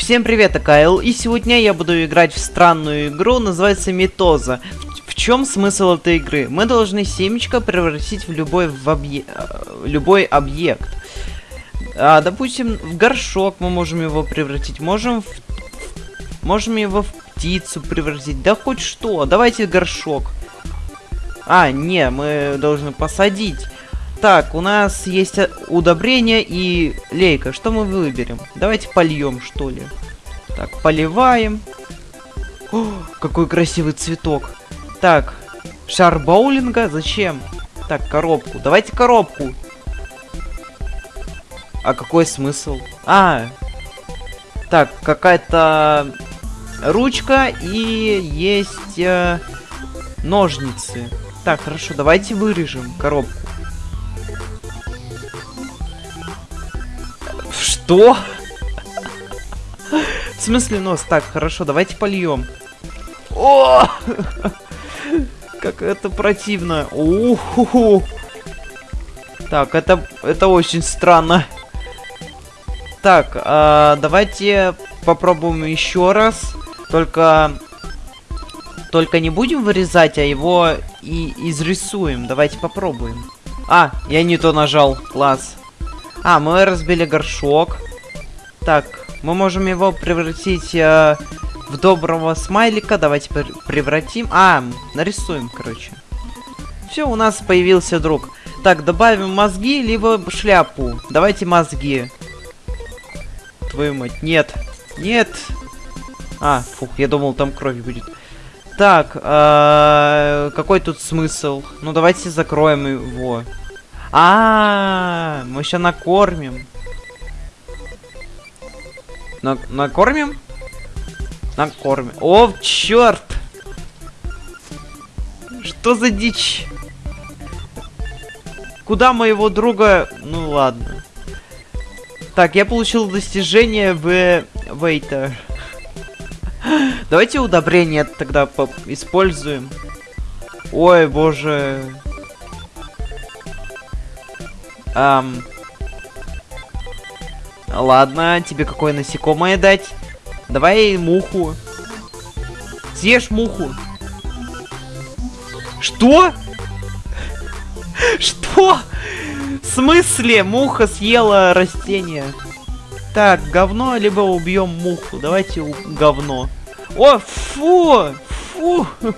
Всем привет, это Кайл, и сегодня я буду играть в странную игру, называется Митоза. В, в чем смысл этой игры? Мы должны семечко превратить в любой, в объ... э, любой объект. А, допустим, в горшок мы можем его превратить, можем в... можем его в птицу превратить, да хоть что. Давайте горшок. А, не, мы должны посадить. Так, у нас есть э, удобрение и лейка. Что мы выберем? Давайте польем, что ли. Так, поливаем. О, какой красивый цветок. Так, шар боулинга. Зачем? Так, коробку. Давайте коробку. А какой смысл? А, так, какая-то ручка и есть э, ножницы. Так, хорошо, давайте вырежем коробку. Что? В смысле нос? Так, хорошо, давайте польем. О! Как это противно. Уху. Так, это, это очень странно. Так, а, давайте попробуем еще раз. Только... Только не будем вырезать, а его и изрисуем. Давайте попробуем. А, я не то нажал. Класс. А, мы разбили горшок. Так, мы можем его превратить э, в доброго смайлика. Давайте превратим. А, нарисуем, короче. Все, у нас появился друг. Так, добавим мозги, либо шляпу. Давайте мозги. Твою мать, нет. Нет. А, фух, я думал, там кровь будет. Так, э, какой тут смысл? Ну, давайте закроем его. А, -а, -а мы сейчас накормим. На накормим? Накормим. О, черт! Что за дичь? Куда моего друга... Ну ладно. Так, я получил достижение в Вейтер. Давайте удобрение тогда используем. Ой, боже. Эм... Ладно, тебе какое насекомое дать? Давай муху. Съешь муху. Что? Что? В смысле? Муха съела растение. Так, говно, либо убьем муху. Давайте говно. О, фу! Фу!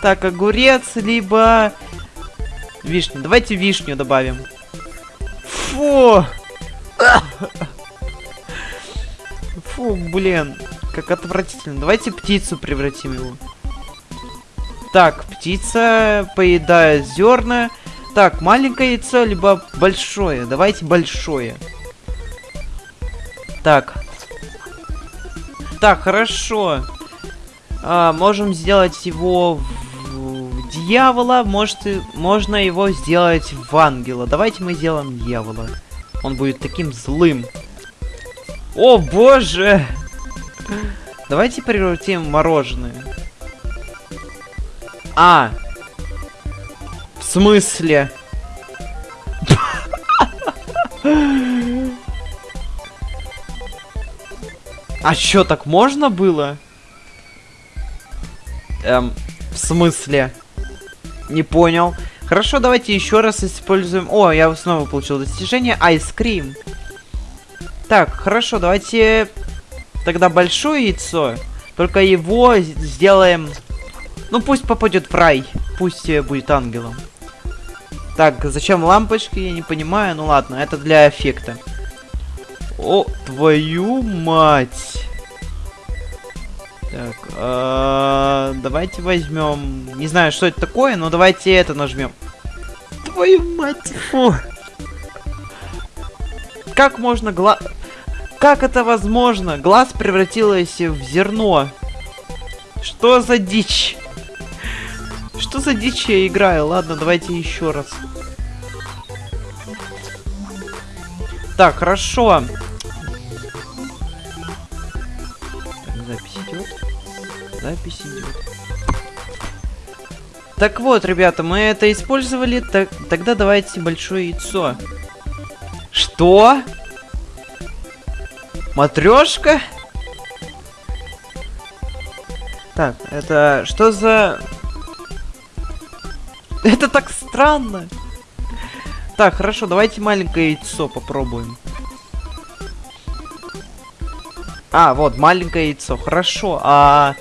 Так, огурец, либо Вишню. Давайте вишню добавим. Фу! Фу, блин. Как отвратительно. Давайте птицу превратим его. Так, птица поедает зерна. Так, маленькое яйцо, либо большое. Давайте большое. Так. Так, хорошо. А, можем сделать его дьявола, может, можно его сделать в ангела. Давайте мы сделаем дьявола. Он будет таким злым. О, боже! Давайте превратим мороженое. А! В смысле? А чё, так можно было? Эм, в смысле? Не понял. Хорошо, давайте еще раз используем... О, я снова получил достижение. Cream. Так, хорошо, давайте тогда большое яйцо. Только его сделаем... Ну, пусть попадет в рай. Пусть будет ангелом. Так, зачем лампочки, я не понимаю. Ну ладно, это для эффекта. О, твою мать. Так, э, давайте возьмем. Не знаю, что это такое, но давайте это нажмем. Твою мать, фу. Как можно глаз... Как это возможно? Глаз превратилось в зерно. Что за дичь? Что за дичь я играю? Ладно, давайте еще раз. Так, хорошо. Запись идет. Так вот, ребята, мы это использовали. Так, тогда давайте большое яйцо. Что? Матрешка? Так, это что за... Это так странно. Так, хорошо, давайте маленькое яйцо попробуем. А, вот, маленькое яйцо. Хорошо, а...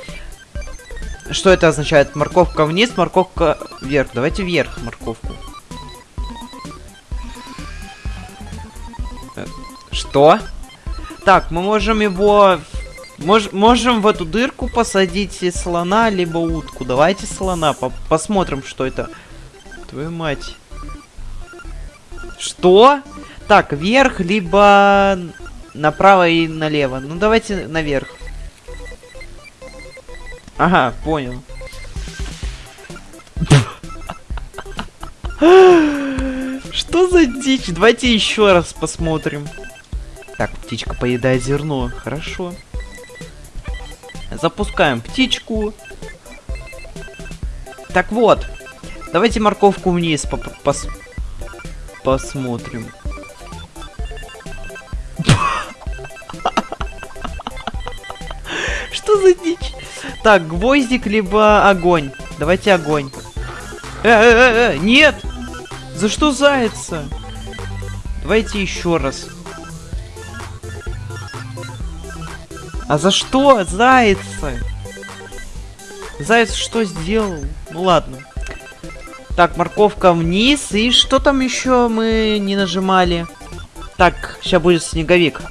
Что это означает? Морковка вниз, морковка вверх. Давайте вверх морковку. Э, что? Так, мы можем его... Мож можем в эту дырку посадить слона, либо утку. Давайте слона, по посмотрим, что это. Твою мать. Что? Так, вверх, либо направо и налево. Ну, давайте наверх. Ага, понял. Что за дичь? Давайте еще раз посмотрим. Так, птичка поедает зерно. Хорошо. Запускаем птичку. Так вот. Давайте морковку вниз по пос посмотрим. Так, гвоздик, либо огонь. Давайте огонь. Э, э, э, э, нет! За что зайца? Давайте еще раз. А за что зайца? Заяц что сделал? Ну ладно. Так, морковка вниз. И что там еще мы не нажимали? Так, сейчас будет снеговик.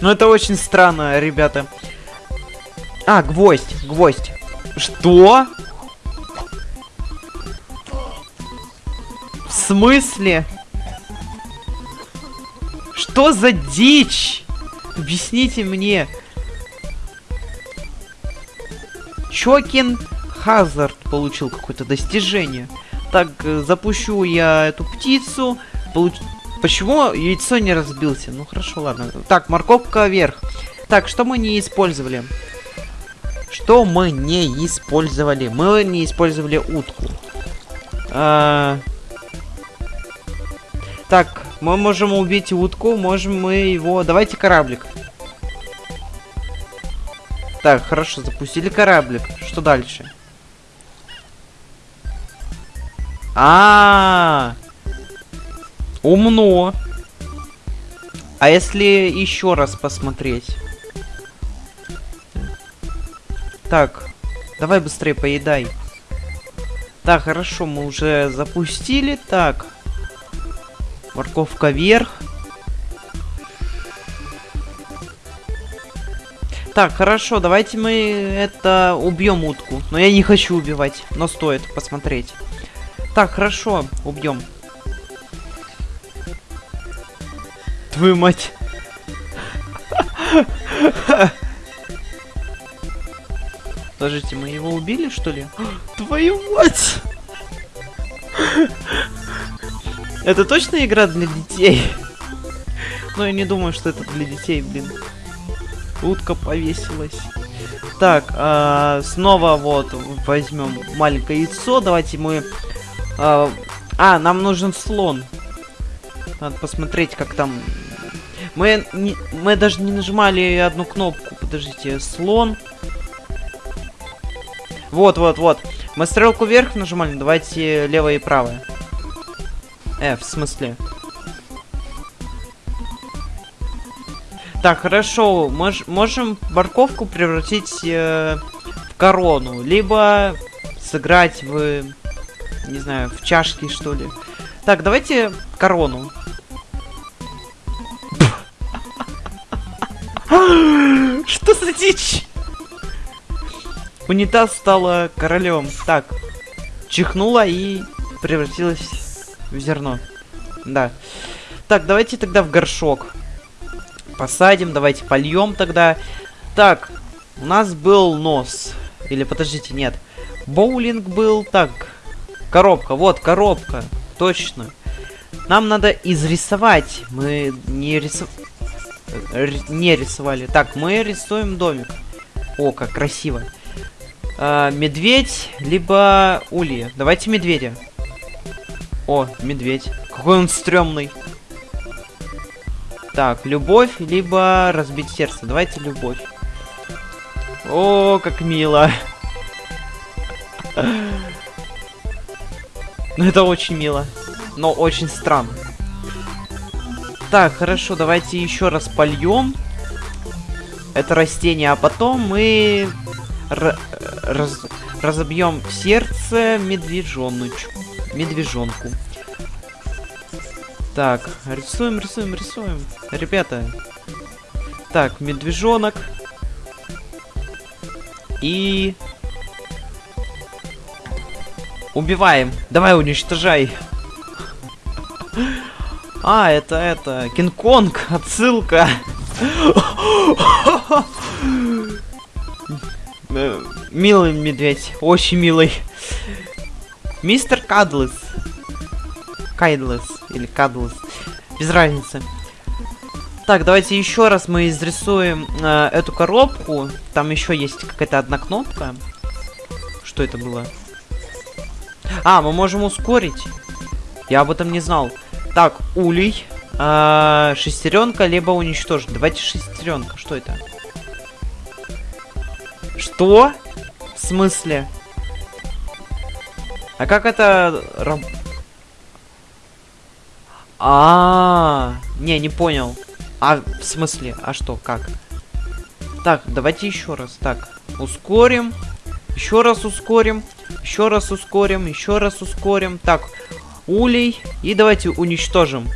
Ну это очень странно, ребята. А, гвоздь, гвоздь. Что? В смысле? Что за дичь? Объясните мне. Чокин Хазард получил какое-то достижение. Так, э, запущу я эту птицу. Получ... Почему яйцо не разбился? Ну хорошо, ладно. Так, морковка вверх. Так, что мы не использовали? Что мы не использовали? Мы не использовали утку. А... Так, мы можем убить утку, можем мы его... Давайте кораблик. Так, хорошо, запустили кораблик. Что дальше? А, -а, -а. умно. А если еще раз посмотреть? Так, давай быстрее поедай. Так, хорошо, мы уже запустили. Так, Морковка вверх. Так, хорошо, давайте мы это убьем утку. Но я не хочу убивать, но стоит посмотреть. Так, хорошо, убьем. Твою мать. Подождите, мы его убили, что ли? Твою мать! Это точно игра для детей? Ну, я не думаю, что это для детей, блин. Утка повесилась. Так, а, снова вот возьмем маленькое яйцо. Давайте мы... А, а, нам нужен слон. Надо посмотреть, как там... Мы, не, мы даже не нажимали одну кнопку. Подождите, слон. Вот, вот, вот. Мы стрелку вверх нажимали, давайте левое и правое. Э, в смысле? Так, хорошо. Мож можем морковку превратить э, в корону. Либо сыграть в... Не знаю, в чашки, что ли. Так, давайте корону. Что за дичь? Унитаз стала королем. Так, чихнула и превратилась в зерно. Да. Так, давайте тогда в горшок. Посадим, давайте польем тогда. Так, у нас был нос. Или, подождите, нет. Боулинг был. Так, коробка. Вот, коробка. Точно. Нам надо изрисовать. Мы не рисовали. Не рисовали. Так, мы рисуем домик. О, как красиво. А, медведь, либо улья. Давайте медведя. О, медведь. Какой он стрёмный. Так, любовь, либо разбить сердце. Давайте любовь. О, как мило. Ну, это очень мило. Но очень странно. Так, хорошо, давайте еще раз польем это растение, а потом мы раз разобьем сердце медвежоночку. Медвежонку. Так, рисуем, рисуем, рисуем. Ребята. Так, медвежонок. И... Убиваем. Давай, уничтожай. А, это, это, Кинг-Конг, отсылка. Милый медведь, очень милый. Мистер Кадлес. Кайдлес или Кадлес. Без разницы. Так, давайте еще раз мы изрисуем э, эту коробку. Там еще есть какая-то одна кнопка. Что это было? А, мы можем ускорить. Я об этом не знал. Так, улей. Э, шестеренка, либо уничтожить. Давайте шестеренка. Что это? Что? В смысле? А как это... А, -а, -а, не, не понял. А, в смысле? А что, как? Так, давайте еще раз. Так, ускорим. Еще раз ускорим. Еще раз ускорим. Еще раз ускорим. Так, улей. И давайте уничтожим.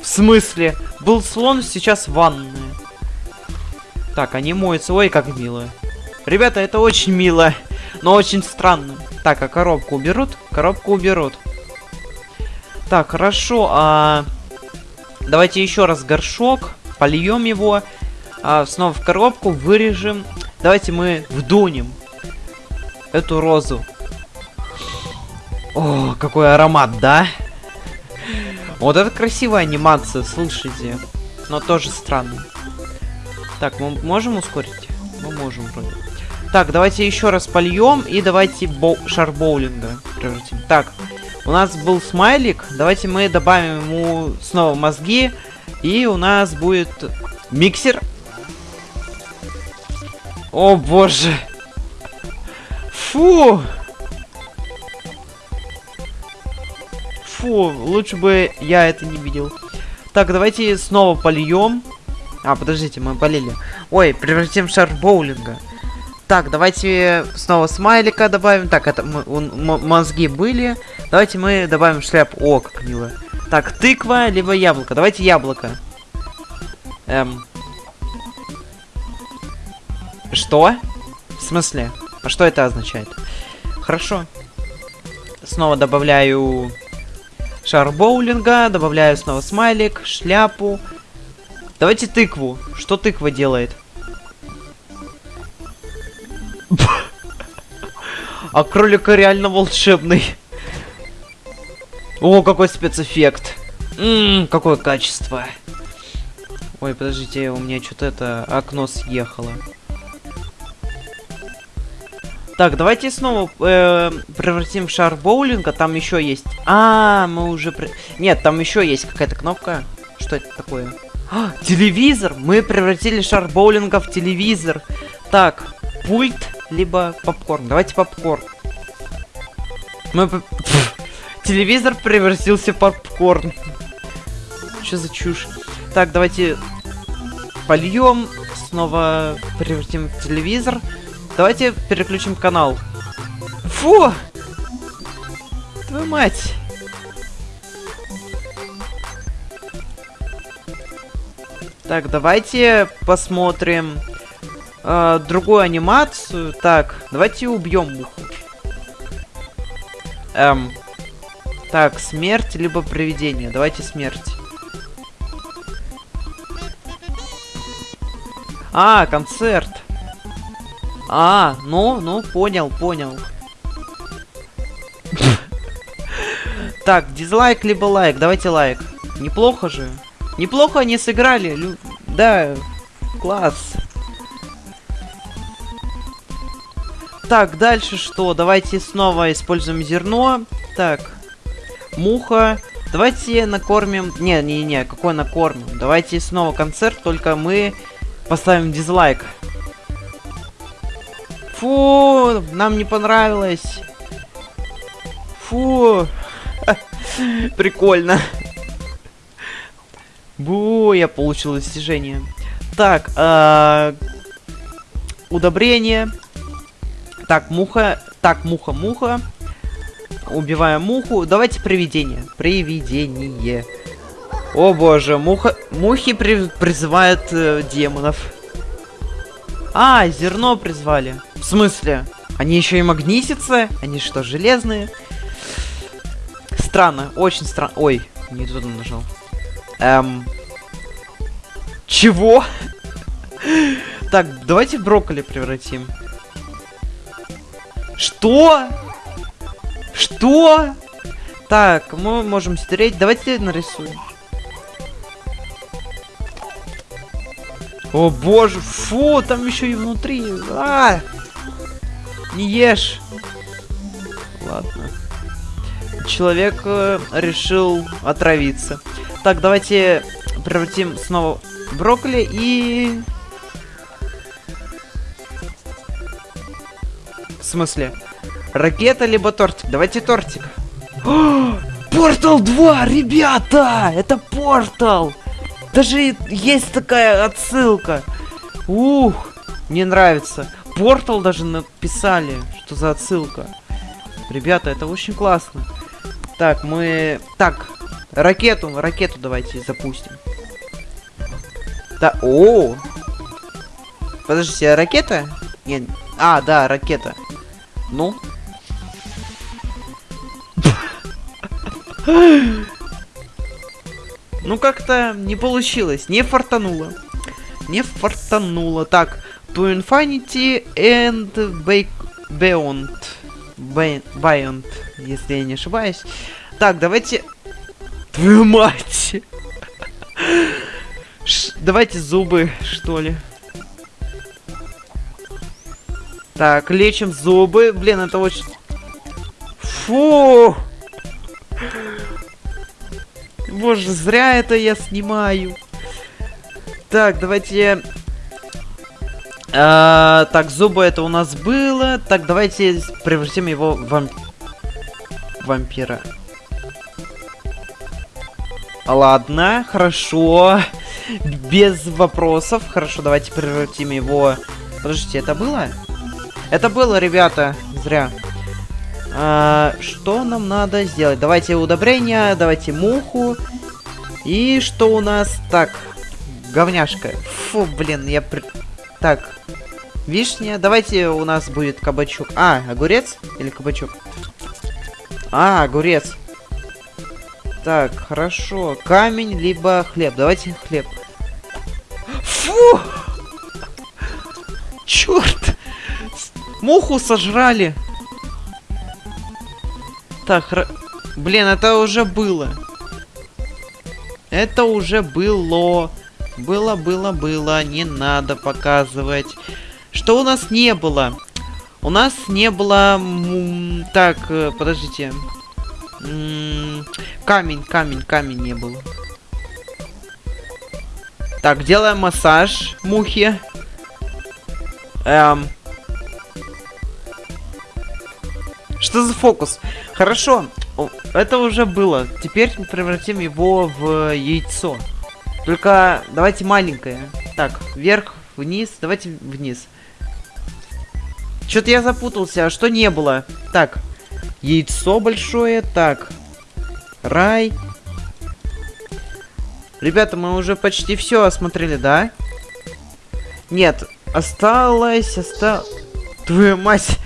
В смысле? Был слон, сейчас ванная. Так, они моются. Ой, как мило. Ребята, это очень мило, но очень странно. Так, а коробку уберут? Коробку уберут. Так, хорошо, а... Давайте еще раз горшок, польем его, а, снова в коробку, вырежем. Давайте мы вдунем эту розу. О, какой аромат, да? Вот это красивая анимация, слушайте. Но тоже странно. Так, мы можем ускорить? Мы можем вроде. Так, давайте еще раз польем и давайте боу превратим. Так, у нас был смайлик. Давайте мы добавим ему снова мозги. И у нас будет миксер. О боже. Фу. Фу, лучше бы я это не видел. Так, давайте снова польем. А, подождите, мы болели. Ой, превратим в шар боулинга. Так, давайте снова смайлика добавим. Так, это мозги были. Давайте мы добавим шляпу. О, как мило. Так, тыква, либо яблоко. Давайте яблоко. Эм. Что? В смысле? А что это означает? Хорошо. Снова добавляю шар боулинга, добавляю снова смайлик, шляпу, Давайте тыкву. Что тыква делает? А кролика реально волшебный. О, какой спецэффект. Ммм, какое качество. Ой, подождите, у меня что-то это окно съехало. Так, давайте снова э, превратим в шар боулинга. Там еще есть. А, мы уже... Нет, там еще есть какая-то кнопка. Что это такое? А, телевизор! Мы превратили шар боулинга в телевизор. Так, пульт, либо попкорн. Давайте попкорн. Мы... телевизор превратился в попкорн. Что за чушь? Так, давайте польем. Снова превратим в телевизор. Давайте переключим канал. Фу! Твою мать! Так, давайте посмотрим э, другую анимацию. Так, давайте убьем муху. Эм. Так, смерть либо привидение. Давайте смерть. А, концерт. А, ну, ну, понял, понял. Так, дизлайк либо лайк. Давайте лайк. Неплохо же. Неплохо они сыграли. Лю... Да, класс. Так, дальше что? Давайте снова используем зерно. Так, муха. Давайте накормим... Не-не-не, какой накормим? Давайте снова концерт, только мы поставим дизлайк. Фу, нам не понравилось. Фу. Прикольно. Бу, я получил достижение. Так, э, удобрение. Так, муха. Так, муха, муха. Убиваем муху. Давайте привидение. Привидение. О боже, муха... Мухи при... призывают э, демонов. А, зерно призвали. В смысле? Они еще и магнитятся? Они что, железные? Странно, очень странно. Ой, не туда нажал. Эм... Чего? так, давайте брокколи превратим. Что? Что? Так, мы можем стереть. Давайте нарисуем. О боже, фу, там еще и внутри. А! Не ешь. Ладно. Человек э, решил отравиться. Так, давайте превратим снова брокколи и... В смысле? Ракета либо тортик? Давайте тортик. Портал 2, ребята! Это портал! Даже есть такая отсылка. Ух, мне нравится. Портал даже написали, что за отсылка. Ребята, это очень классно. Так, мы... Так, ракету, ракету давайте запустим. Да, о, Подождите, а ракета? Нет. А, да, ракета. Ну. Ну, как-то не получилось. Не фартануло. Не фартануло. Так, to infinity and beyond. Beyond, если я не ошибаюсь. Так, давайте... Твою мать! Ш давайте зубы, что ли. Так, лечим зубы. Блин, это очень... Фу! Боже, зря это я снимаю. Так, давайте... А, так, зубы это у нас было. Так, давайте превратим его в вамп... вампира. Ладно, хорошо. Без вопросов. Хорошо, давайте превратим его... Подождите, это было? Это было, ребята. Зря. А, что нам надо сделать? Давайте удобрения, давайте муху. И что у нас? Так, говняшка. Фу, блин, я... Так, вишня. Давайте у нас будет кабачок. А, огурец или кабачок? А, огурец. Так, хорошо. Камень, либо хлеб. Давайте хлеб. Фу! Черт! Муху сожрали. Так, хра... Блин, это уже было. Это уже было. Было, было, было. Не надо показывать. Что у нас не было? У нас не было... Так, э, подождите. Камень, камень, камень не было. Так, делаем массаж мухи. Эм... Что за фокус? Хорошо, это уже было. Теперь превратим его в яйцо. Только давайте маленькое. Так, вверх, вниз. Давайте вниз. Что-то я запутался. А что не было? Так, яйцо большое. Так, рай. Ребята, мы уже почти все осмотрели, да? Нет, осталось, осталось... Твою мать!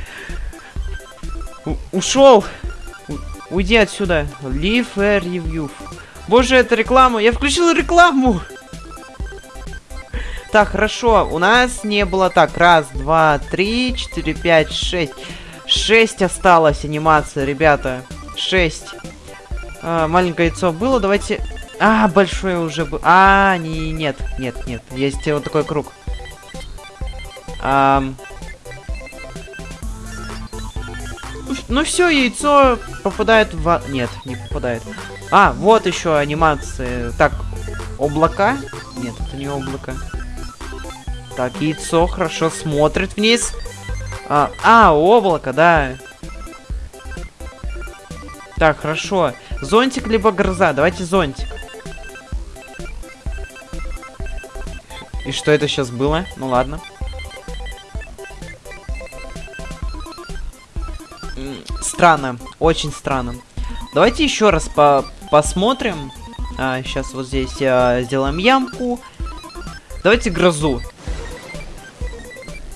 ушел. Уйди отсюда. Leave a review. Боже, это реклама. Я включил рекламу. Так, хорошо. У нас не было так. Раз, два, три, четыре, пять, шесть. Шесть осталось анимация, ребята. Шесть. А, маленькое яйцо было. Давайте... А, большое уже было. А, не, нет, нет, нет. Есть вот такой круг. А, ну все, яйцо попадает в... Нет, не попадает. А, вот еще анимации. Так, облака? Нет, это не облако. Так, яйцо хорошо смотрит вниз. А, а облако, да. Так, хорошо. Зонтик либо гроза. Давайте зонтик. И что это сейчас было? Ну ладно. Странно, очень странно. Давайте еще раз по посмотрим. А, сейчас вот здесь а, сделаем ямку. Давайте грозу.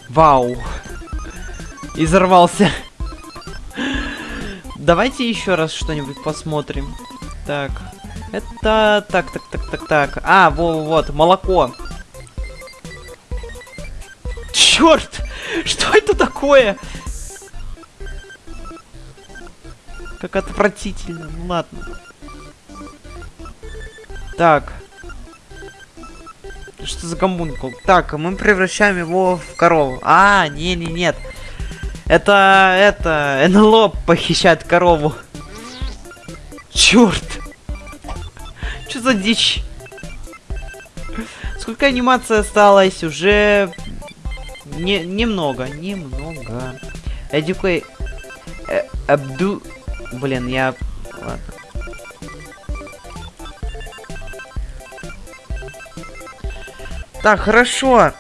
Вау. Изорвался. Давайте еще раз что-нибудь посмотрим. Так. Это... Так, так, так, так, так. А, вот, вот, молоко. Черт! Что это такое? Как отвратительно. Ну ладно. Так. Что за гомункул? Так, мы превращаем его в корову. А, не, не, нет. Это, это, НЛО похищает корову. Черт. Что за дичь? Сколько анимации осталось? Уже не, немного, немного. Эдюкей... Э, Абду... Блин, я... Ладно. Так, хорошо.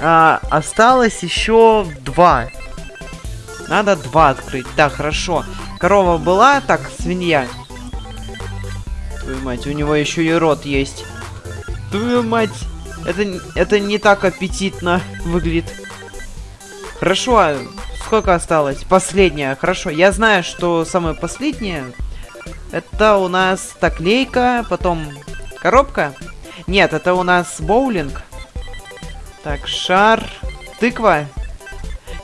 А, осталось еще два. Надо два открыть. Так, хорошо. Корова была, так, свинья. Твою мать, у него еще и рот есть. Твою мать. Это, это не так аппетитно выглядит. Хорошо, а сколько осталось? Последняя, хорошо. Я знаю, что самое последнее... Это у нас так, лейка, потом коробка. Нет, это у нас боулинг. Так, шар, тыква.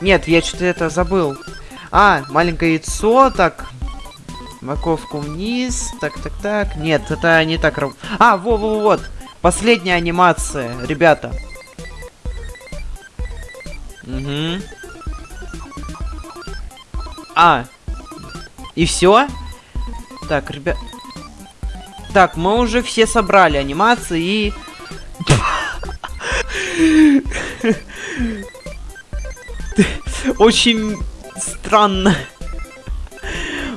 Нет, я что-то это забыл. А, маленькое яйцо, так. Морковку вниз, так, так, так. Нет, это не так. А, во-во-вот. Последняя анимация, ребята. Угу. А. И все? Так, ребят. Так, мы уже все собрали анимации и... Очень странно.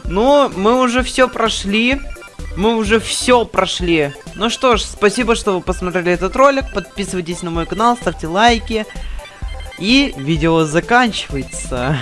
Но мы уже все прошли. Мы уже все прошли. Ну что ж, спасибо, что вы посмотрели этот ролик. Подписывайтесь на мой канал, ставьте лайки. И видео заканчивается.